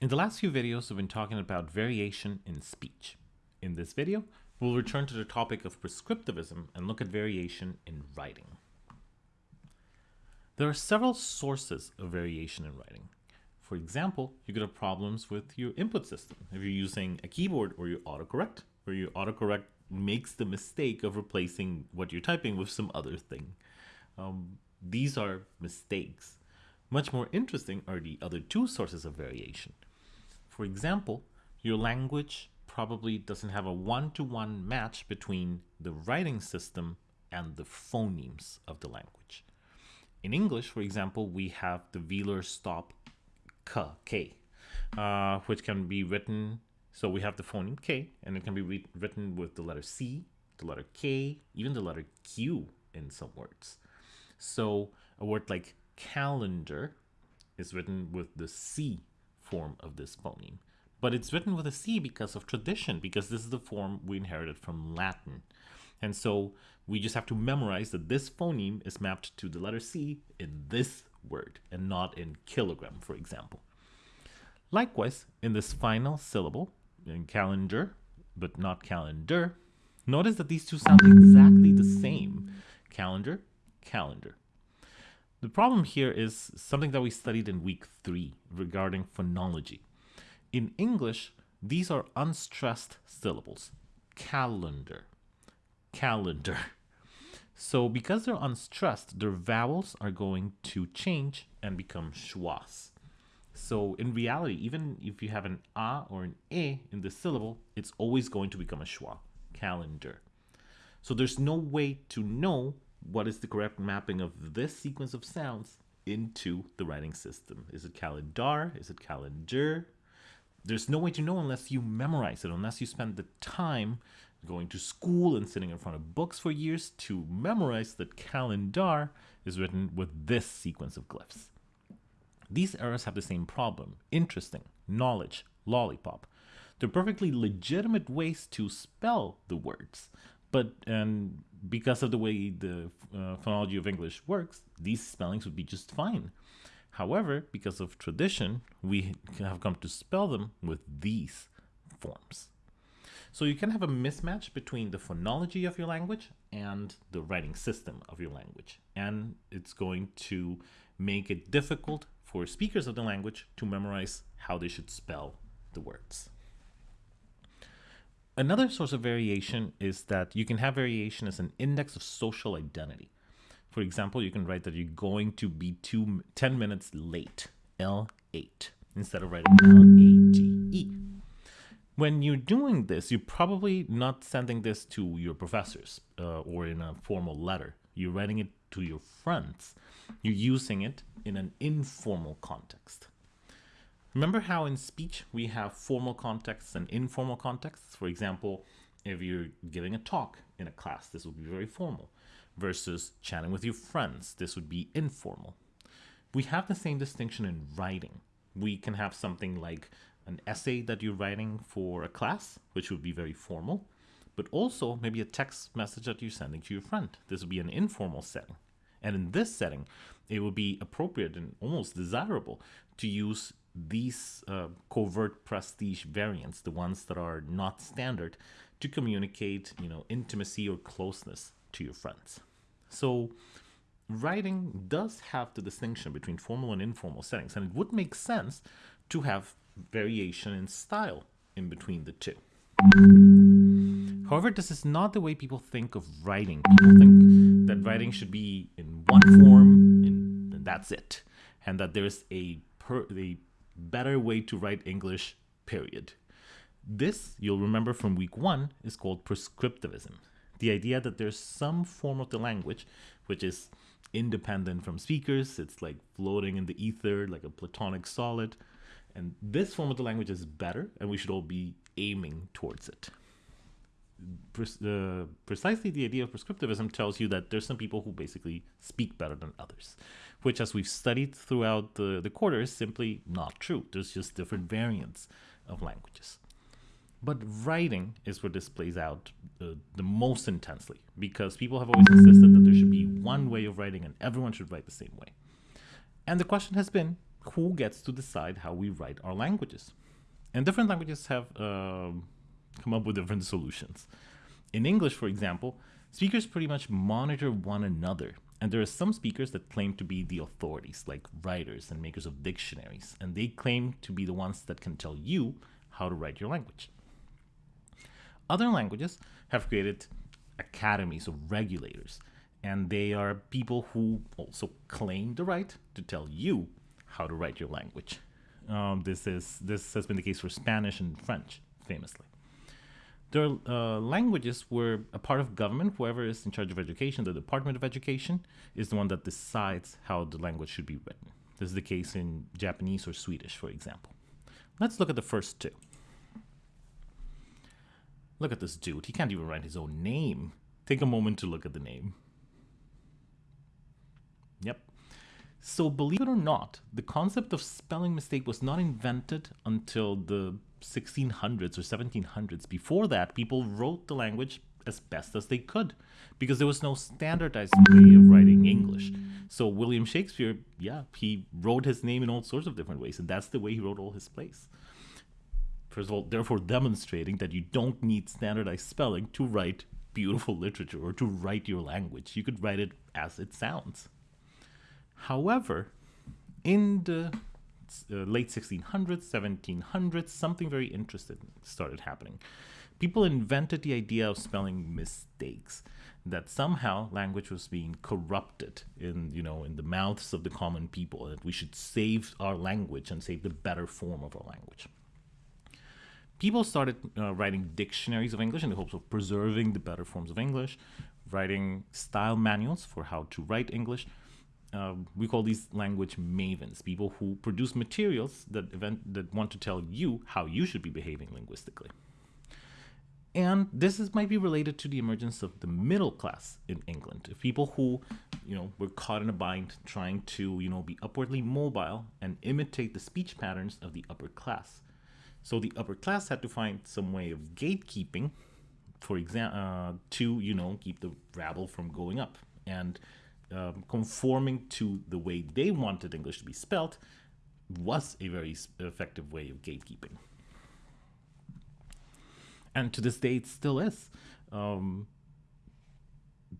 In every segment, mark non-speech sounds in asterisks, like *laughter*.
In the last few videos, we've been talking about variation in speech. In this video, we'll return to the topic of prescriptivism and look at variation in writing. There are several sources of variation in writing. For example, you could have problems with your input system. If you're using a keyboard or your autocorrect, where your autocorrect makes the mistake of replacing what you're typing with some other thing. Um, these are mistakes. Much more interesting are the other two sources of variation. For example, your language probably doesn't have a one-to-one match between the writing system and the phonemes of the language. In English, for example, we have the velar stop k, k uh, which can be written, so we have the phoneme k, and it can be written with the letter C, the letter K, even the letter Q in some words. So a word like calendar is written with the C form of this phoneme. But it's written with a C because of tradition, because this is the form we inherited from Latin. And so we just have to memorize that this phoneme is mapped to the letter C in this word and not in kilogram, for example. Likewise, in this final syllable, in calendar, but not calendar, notice that these two sound exactly the same. Calendar, calendar. The problem here is something that we studied in week three regarding phonology. In English, these are unstressed syllables. Calendar, calendar. So because they're unstressed, their vowels are going to change and become schwas. So in reality, even if you have an a or an e in the syllable, it's always going to become a schwa, calendar. So there's no way to know what is the correct mapping of this sequence of sounds into the writing system. Is it calendar? Is it calendar? There's no way to know unless you memorize it, unless you spend the time going to school and sitting in front of books for years to memorize that calendar is written with this sequence of glyphs. These errors have the same problem. Interesting, knowledge, lollipop. They're perfectly legitimate ways to spell the words, but and because of the way the uh, phonology of English works, these spellings would be just fine. However, because of tradition, we have come to spell them with these forms. So you can have a mismatch between the phonology of your language and the writing system of your language. And it's going to make it difficult for speakers of the language to memorize how they should spell the words. Another source of variation is that you can have variation as an index of social identity. For example, you can write that you're going to be two, 10 minutes late, L8, instead of writing L-A-T-E. When you're doing this, you're probably not sending this to your professors uh, or in a formal letter. You're writing it to your friends. You're using it in an informal context. Remember how in speech we have formal contexts and informal contexts? For example, if you're giving a talk in a class, this would be very formal, versus chatting with your friends, this would be informal. We have the same distinction in writing. We can have something like an essay that you're writing for a class, which would be very formal, but also maybe a text message that you're sending to your friend. This would be an informal setting. And in this setting, it would be appropriate and almost desirable to use these uh, covert prestige variants, the ones that are not standard, to communicate, you know, intimacy or closeness to your friends. So writing does have the distinction between formal and informal settings, and it would make sense to have variation in style in between the two. However, this is not the way people think of writing. People think that writing should be in one form and that's it, and that there's a, per, a better way to write English, period. This, you'll remember from week one, is called prescriptivism. The idea that there's some form of the language which is independent from speakers, it's like floating in the ether like a platonic solid. And this form of the language is better, and we should all be aiming towards it. Uh, precisely the idea of prescriptivism tells you that there's some people who basically speak better than others which as we've studied throughout the, the quarter is simply not true. There's just different variants of languages. But writing is where this plays out uh, the most intensely because people have always insisted that there should be one way of writing and everyone should write the same way. And the question has been, who gets to decide how we write our languages? And different languages have um, come up with different solutions. In English, for example, speakers pretty much monitor one another. And there are some speakers that claim to be the authorities, like writers and makers of dictionaries, and they claim to be the ones that can tell you how to write your language. Other languages have created academies of regulators, and they are people who also claim the right to tell you how to write your language. Um, this is this has been the case for Spanish and French, famously. There are uh, languages where a part of government, whoever is in charge of education, the Department of Education, is the one that decides how the language should be written. This is the case in Japanese or Swedish, for example. Let's look at the first two. Look at this dude. He can't even write his own name. Take a moment to look at the name. Yep. So, believe it or not, the concept of spelling mistake was not invented until the 1600s or 1700s. Before that, people wrote the language as best as they could because there was no standardized way of writing English. So, William Shakespeare, yeah, he wrote his name in all sorts of different ways, and that's the way he wrote all his plays. First of all, therefore demonstrating that you don't need standardized spelling to write beautiful literature or to write your language. You could write it as it sounds. However, in the uh, late 1600s, 1700s, something very interesting started happening. People invented the idea of spelling mistakes, that somehow language was being corrupted in, you know, in the mouths of the common people, that we should save our language and save the better form of our language people started uh, writing dictionaries of English in the hopes of preserving the better forms of English, writing style manuals for how to write English. Uh, we call these language mavens, people who produce materials that event that want to tell you how you should be behaving linguistically. And this is might be related to the emergence of the middle class in England, people who, you know, were caught in a bind trying to, you know, be upwardly mobile and imitate the speech patterns of the upper class. So the upper class had to find some way of gatekeeping, for example, uh, to you know keep the rabble from going up and um, conforming to the way they wanted English to be spelt was a very effective way of gatekeeping. And to this day, it still is. Um,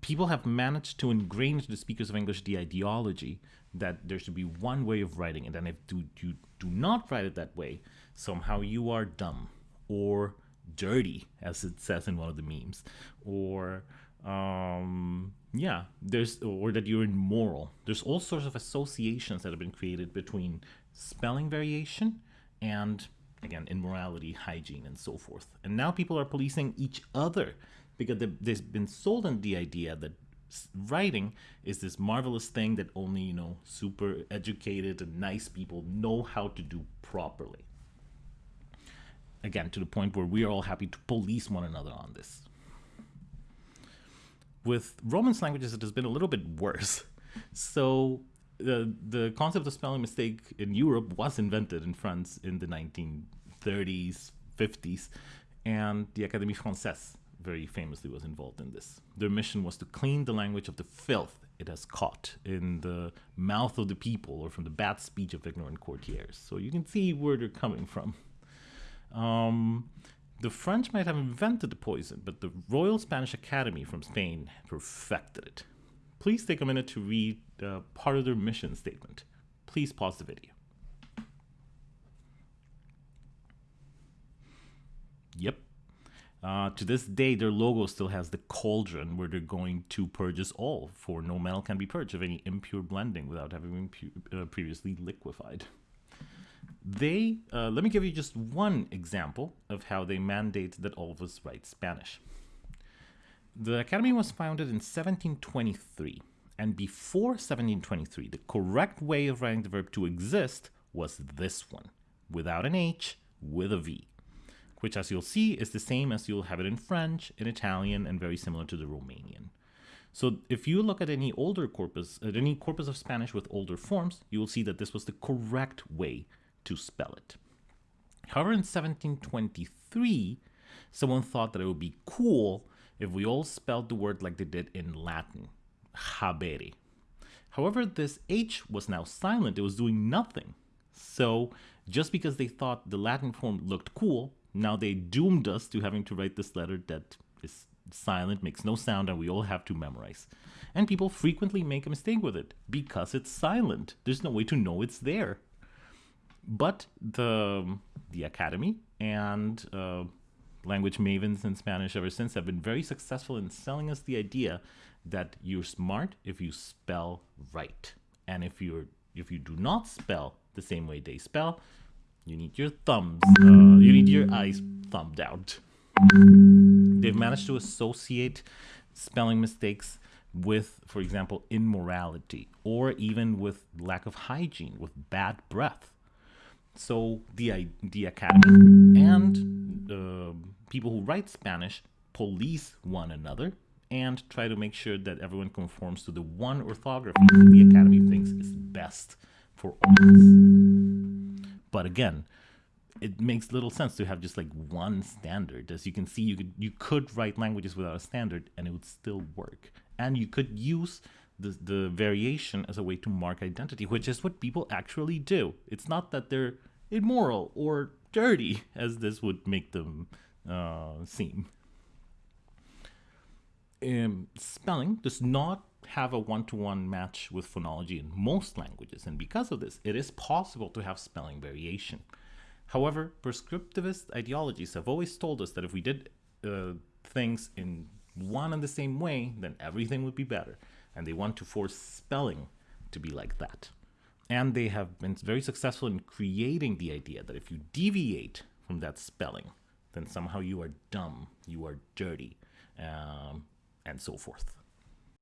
people have managed to ingrain the speakers of English the ideology that there should be one way of writing it, and if you do not write it that way, somehow you are dumb or dirty, as it says in one of the memes, or um, yeah, there's or that you're immoral. There's all sorts of associations that have been created between spelling variation and again immorality, hygiene, and so forth. And now people are policing each other because they've been sold on the idea that writing is this marvelous thing that only you know super educated and nice people know how to do properly again to the point where we are all happy to police one another on this with romance languages it has been a little bit worse so the the concept of spelling mistake in Europe was invented in France in the 1930s 50s and the Académie Française very famously was involved in this. Their mission was to clean the language of the filth it has caught in the mouth of the people or from the bad speech of ignorant courtiers. So you can see where they're coming from. Um, the French might have invented the poison, but the Royal Spanish Academy from Spain perfected it. Please take a minute to read uh, part of their mission statement. Please pause the video. Yep, uh, to this day, their logo still has the cauldron where they're going to purge us all, for no metal can be purged of any impure blending without having been uh, previously liquefied. They, uh, let me give you just one example of how they mandate that all of us write Spanish. The Academy was founded in 1723, and before 1723, the correct way of writing the verb to exist was this one, without an H, with a V which as you'll see is the same as you'll have it in French, in Italian, and very similar to the Romanian. So if you look at any older corpus, at any corpus of Spanish with older forms, you will see that this was the correct way to spell it. However, in 1723, someone thought that it would be cool if we all spelled the word like they did in Latin, habere. However, this H was now silent, it was doing nothing. So just because they thought the Latin form looked cool, now they doomed us to having to write this letter that is silent, makes no sound, and we all have to memorize. And people frequently make a mistake with it because it's silent. There's no way to know it's there. But the the academy and uh, language mavens in Spanish ever since have been very successful in selling us the idea that you're smart if you spell right, and if you're if you do not spell the same way they spell, you need your thumbs, uh, you need your eyes thumbed out. They've managed to associate spelling mistakes with, for example, immorality or even with lack of hygiene, with bad breath. So the the academy and uh, people who write Spanish police one another and try to make sure that everyone conforms to the one orthography that the academy thinks is best for all of us. But again, it makes little sense to have just like one standard. As you can see, you could you could write languages without a standard and it would still work. And you could use the, the variation as a way to mark identity, which is what people actually do. It's not that they're immoral or dirty, *laughs* as this would make them uh, seem. Um, spelling does not have a one-to-one match with phonology in most languages, and because of this, it is possible to have spelling variation. However, prescriptivist ideologies have always told us that if we did uh, things in one and the same way, then everything would be better. And they want to force spelling to be like that. And they have been very successful in creating the idea that if you deviate from that spelling, then somehow you are dumb, you are dirty, um, and so forth.